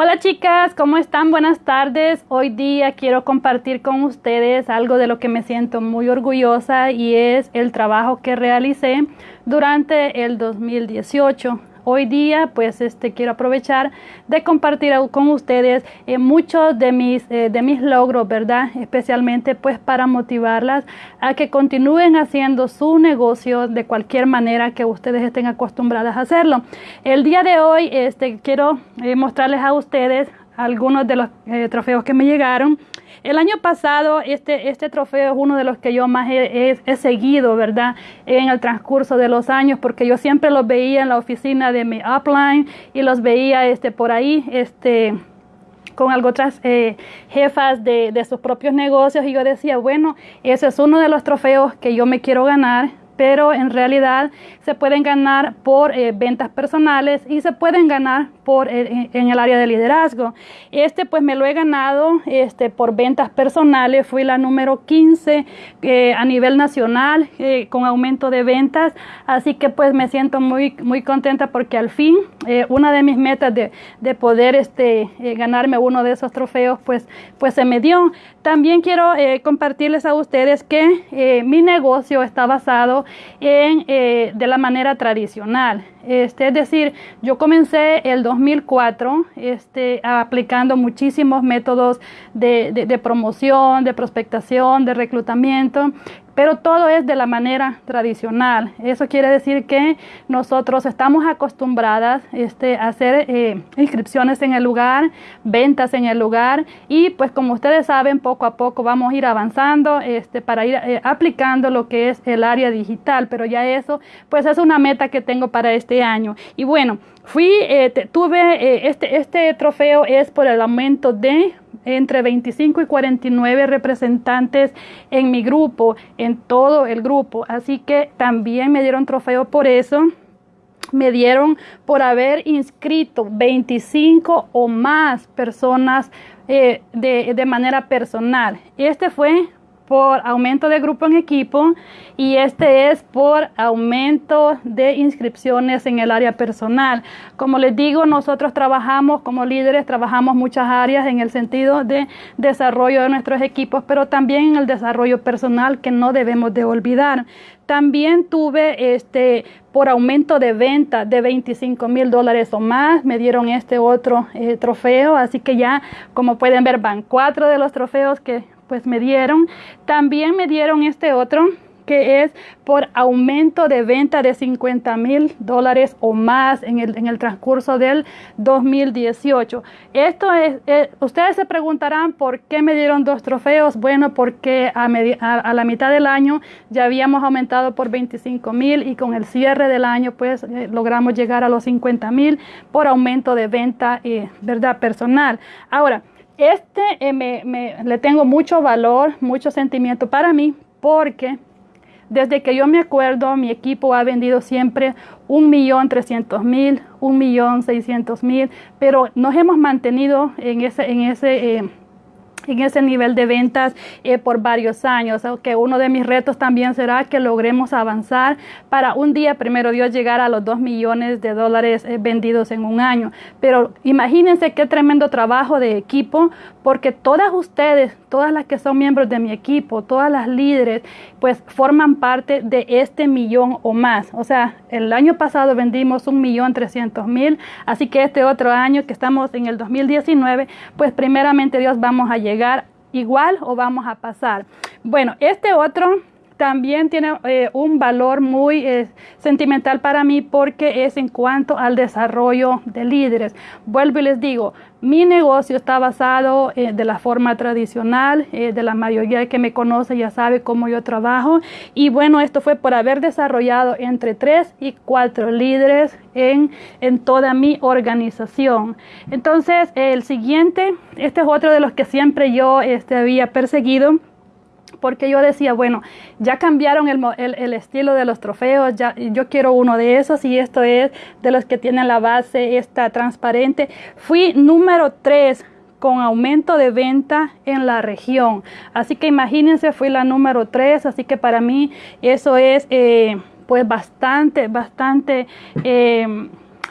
Hola chicas, ¿cómo están? Buenas tardes. Hoy día quiero compartir con ustedes algo de lo que me siento muy orgullosa y es el trabajo que realicé durante el 2018 hoy día pues este quiero aprovechar de compartir con ustedes eh, muchos de mis eh, de mis logros verdad especialmente pues para motivarlas a que continúen haciendo su negocio de cualquier manera que ustedes estén acostumbradas a hacerlo. El día de hoy este quiero eh, mostrarles a ustedes algunos de los trofeos que me llegaron el año pasado este, este trofeo es uno de los que yo más he, seguido, ¿verdad? En el transcurso de los años, porque yo siempre los veía en la oficina de mi upline y los veía este, por ahí, este con otras eh, jefas de, de sus propios negocios y yo decía, bueno, ese es uno de los trofeos que yo me quiero ganar pero en realidad se pueden ganar por eh, ventas personales y se pueden ganar por eh, en el área de liderazgo. Este pues me lo he ganado este, por ventas personales, fui la número 15 eh, a nivel nacional con aumento de ventas, así que pues me siento muy, muy contenta porque al fin una de mis metas de, de poder este, ganarme uno de esos trofeos pues, pues se me dio. También quiero compartirles a ustedes que mi negocio está basado en, eh, de la manera tradicional. Este, es decir, yo comencé el 2004 este, aplicando muchísimos métodos de, de promoción, de prospectación, de reclutamiento pero todo es de la manera tradicional. Eso quiere decir que nosotros estamos acostumbradas este, a hacer eh, inscripciones en el lugar, ventas en el lugar y pues como ustedes saben, poco a poco vamos a ir avanzando este, para ir eh, aplicando lo que es el área digital, pero ya eso pues es una meta que tengo para este año. Y bueno, fui, eh, tuve, este, este trofeo es por el aumento de entre 25 y 49 representantes en mi grupo, en todo el grupo. Así que también me dieron trofeo por eso. Me dieron por haber inscrito 25 o más personas eh, de, de manera personal. Este fue por aumento de grupo en equipo y este es por aumento de inscripciones en el área personal. Como les digo, nosotros trabajamos como líderes, trabajamos muchas áreas en el sentido de desarrollo de nuestros equipos, pero también en el desarrollo personal que no debemos de olvidar. También tuve este por aumento de venta de 25 mil dólares o más, me dieron este otro eh, trofeo, así que ya como pueden ver van cuatro de los trofeos que pues me dieron. También me dieron este otro que es por aumento de venta de 50 mil dólares o más en el, en el, transcurso del 2018. Esto es, eh, ustedes se preguntarán por qué me dieron dos trofeos. Bueno, porque a, a, la mitad del año ya habíamos aumentado por 25 mil y con el cierre del año pues eh, logramos llegar a los 50 mil por aumento de venta, eh, ¿verdad? Personal. Ahora, este eh, me, le tengo mucho valor, mucho sentimiento para mí, porque desde que yo me acuerdo, mi equipo ha vendido siempre un millón trescientos mil, un millón seiscientos mil, pero nos hemos mantenido en ese, en ese eh, en ese nivel de ventas eh, por varios años. Que uno de mis retos también será que logremos avanzar para un día, primero Dios, llegar a los 2 millones de dólares eh, vendidos en un año. Pero imagínense qué tremendo trabajo de equipo, porque todas ustedes, todas las que son miembros de mi equipo, todas las líderes, pues forman parte de este millón o más. O sea, el año pasado vendimos un millón trescientos mil, así que este otro año que estamos en el 2019, pues primeramente Dios vamos a llegar igual o vamos a pasar. Bueno, este otro también tiene eh, un valor muy eh, sentimental para mí porque es en cuanto al desarrollo de líderes. Vuelvo y les digo, mi negocio está basado eh, de la forma tradicional, de la mayoría que me conoce ya sabe cómo yo trabajo. Y bueno, esto fue por haber desarrollado entre tres y cuatro líderes en, en toda mi organización. Entonces, el siguiente, este es otro de los que siempre yo este, había perseguido porque yo decía, bueno, ya cambiaron el, estilo de los trofeos, ya, yo quiero uno de esos y esto es de los que tienen la base esta transparente. Fui número 3 con aumento de venta en la región. Así que imagínense, fui la número 3, así que para mí eso es eh, pues bastante, bastante... Eh,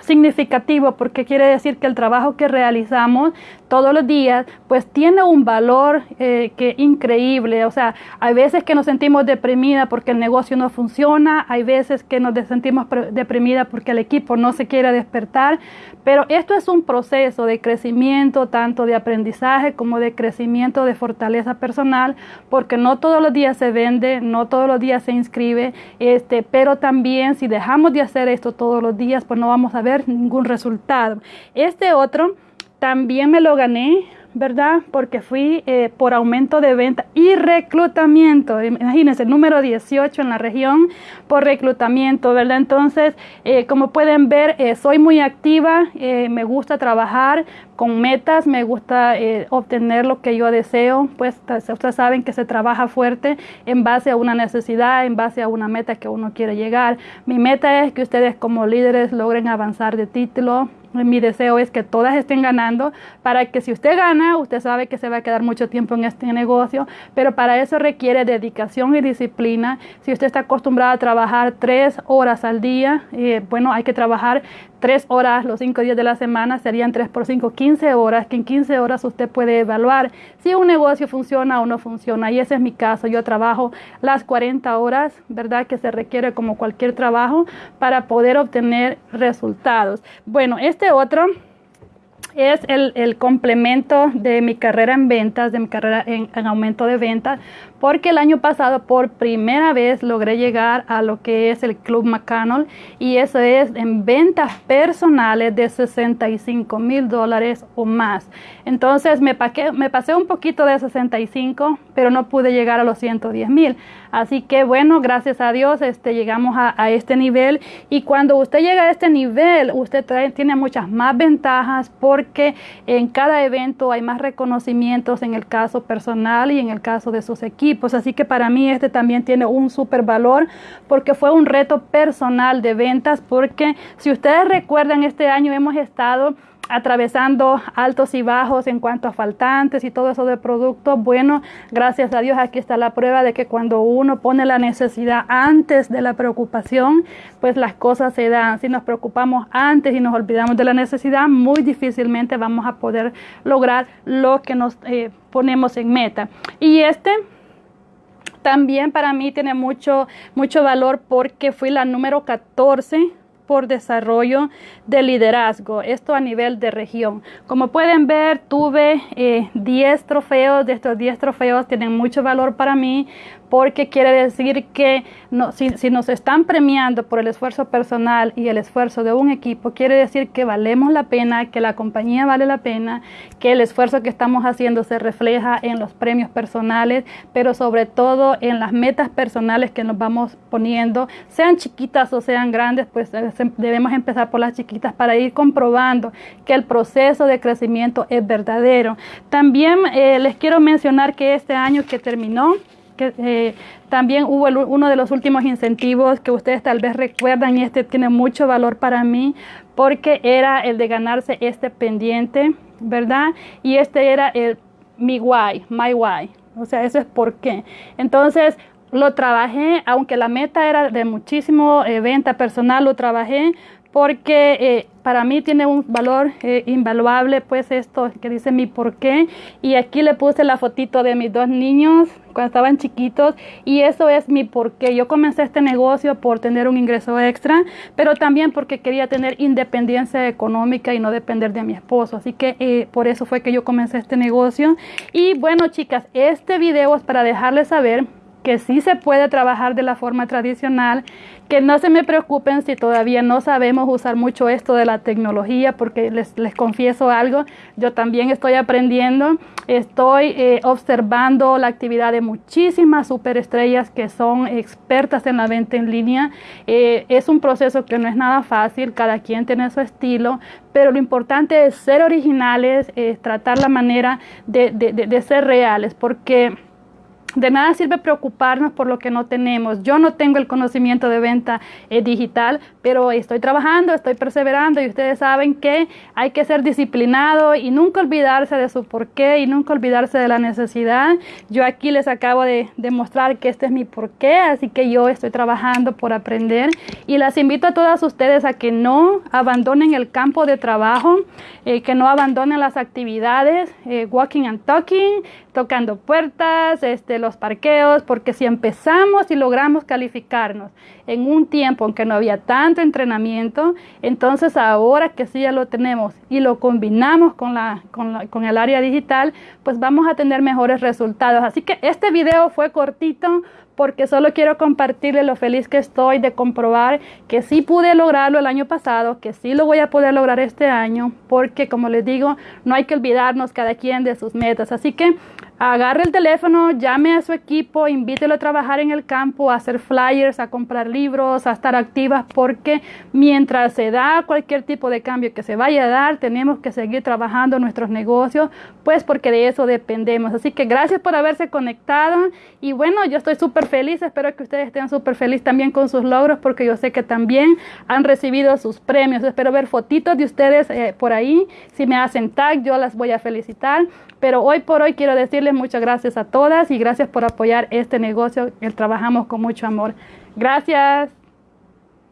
significativo porque quiere decir que el trabajo que realizamos todos los días pues tiene un valor eh, que increíble o sea hay veces que nos sentimos deprimida porque el negocio no funciona hay veces que nos sentimos deprimida porque el equipo no se quiere despertar pero esto es un proceso de crecimiento tanto de aprendizaje como de crecimiento de fortaleza personal porque no todos los días se vende no todos los días se inscribe este pero también si dejamos de hacer esto todos los días pues no vamos a ver ningún resultado. Este otro también me lo gané, ¿verdad? Porque fui eh, por aumento de venta y reclutamiento. Imagínense, número 18 en la región por reclutamiento, ¿verdad? Entonces, eh, como pueden ver, eh, soy muy activa, me gusta trabajar con metas, me gusta obtener lo que yo deseo. Pues ustedes saben que se trabaja fuerte en base a una necesidad, en base a una meta que uno quiere llegar. Mi meta es que ustedes como líderes logren avanzar de título, mi deseo es que todas estén ganando para que si usted gana, usted sabe que se va a quedar mucho tiempo en este negocio, pero para eso requiere dedicación y disciplina. Si usted está acostumbrado a trabajar tres horas al día, eh, bueno, hay que trabajar tres horas los cinco días de la semana, serían tres por cinco, 15 horas, que en 15 horas usted puede evaluar si un negocio funciona o no funciona. Y ese es mi caso. Yo trabajo las 40 horas, ¿verdad? Que se requiere como cualquier trabajo para poder obtener resultados. Bueno, este otro es el, complemento de mi carrera en ventas, de mi carrera en, en, aumento de ventas, porque el año pasado por primera vez logré llegar a lo que es el Club McConnell y eso es en ventas personales de 65 mil dólares o más. Entonces me, pasé un poquito de 65, pero no pude llegar a los 110 mil. Así que bueno, gracias a Dios este, llegamos a, este nivel y cuando usted llega a este nivel, usted tiene muchas más ventajas porque en cada evento hay más reconocimientos en el caso personal y en el caso de sus equipos Así que para mí este también tiene un super valor porque fue un reto personal de ventas porque si ustedes recuerdan este año hemos estado atravesando altos y bajos en cuanto a faltantes y todo eso de productos. Bueno, gracias a Dios aquí está la prueba de que cuando uno pone la necesidad antes de la preocupación, pues las cosas se dan. Si nos preocupamos antes y nos olvidamos de la necesidad, muy difícilmente vamos a poder lograr lo que nos eh, ponemos en meta. Y este también para mí tiene mucho, mucho valor porque fui la número 14 por desarrollo de liderazgo, esto a nivel de región. Como pueden ver, tuve 10 eh, trofeos, de estos 10 trofeos tienen mucho valor para mí porque quiere decir que si, nos están premiando por el esfuerzo personal y el esfuerzo de un equipo, quiere decir que valemos la pena, que la compañía vale la pena, que el esfuerzo que estamos haciendo se refleja en los premios personales, pero sobre todo en las metas personales que nos vamos poniendo, sean chiquitas o sean grandes, pues eh, debemos empezar por las chiquitas para ir comprobando que el proceso de crecimiento es verdadero. También eh, les quiero mencionar que este año que terminó, que eh, también hubo uno de los últimos incentivos que ustedes tal vez recuerdan y este tiene mucho valor para mí porque era el de ganarse este pendiente, ¿verdad? Y este era el mi why, my why. O sea, eso es por qué. Entonces, lo trabajé, aunque la meta era de muchísimo eh, venta personal, lo trabajé porque eh, para mí tiene un valor eh, invaluable, pues esto que dice mi por qué. Y aquí le puse la fotito de mis dos niños cuando estaban chiquitos y eso es mi por qué. Yo comencé este negocio por tener un ingreso extra, pero también porque quería tener independencia económica y no depender de mi esposo. Así que eh, por eso fue que yo comencé este negocio. Y bueno, chicas, este video es para dejarles saber que sí se puede trabajar de la forma tradicional, que no se me preocupen si todavía no sabemos usar mucho esto de la tecnología, porque les, les confieso algo, yo también estoy aprendiendo, estoy eh, observando la actividad de muchísimas superestrellas que son expertas en la venta en línea. Eh, es un proceso que no es nada fácil, cada quien tiene su estilo, pero lo importante es ser originales, es tratar la manera de, de ser reales, porque de nada sirve preocuparnos por lo que no tenemos. Yo no tengo el conocimiento de venta eh, digital, pero estoy trabajando, estoy perseverando y ustedes saben que hay que ser disciplinado y nunca olvidarse de su porqué y nunca olvidarse de la necesidad. Yo aquí les acabo de demostrar que este es mi porqué, así que yo estoy trabajando por aprender y las invito a todas ustedes a que no abandonen el campo de trabajo, eh, que no abandonen las actividades, eh, walking and talking, tocando puertas, este, los parqueos, porque si empezamos y logramos calificarnos en un tiempo en que no había tanto entrenamiento, entonces ahora que sí ya lo tenemos y lo combinamos con, la, con, la, con el área digital, pues vamos a tener mejores resultados. Así que este video fue cortito porque solo quiero compartirle lo feliz que estoy de comprobar que sí pude lograrlo el año pasado, que sí lo voy a poder lograr este año, porque como les digo, no hay que olvidarnos cada quien de sus metas. Así que agarre el teléfono, llame a su equipo, invítelo a trabajar en el campo, a hacer flyers, a comprar libros, a estar activas, porque mientras se da cualquier tipo de cambio que se vaya a dar, tenemos que seguir trabajando nuestros negocios, pues porque de eso dependemos. Así que gracias por haberse conectado y bueno, yo estoy súper feliz, espero que ustedes estén súper felices también con sus logros, porque yo sé que también han recibido sus premios. Espero ver fotitos de ustedes eh, por ahí. Si me hacen tag, yo las voy a felicitar. Pero hoy por hoy quiero decirles muchas gracias a todas y gracias por apoyar este negocio que trabajamos con mucho amor. Gracias.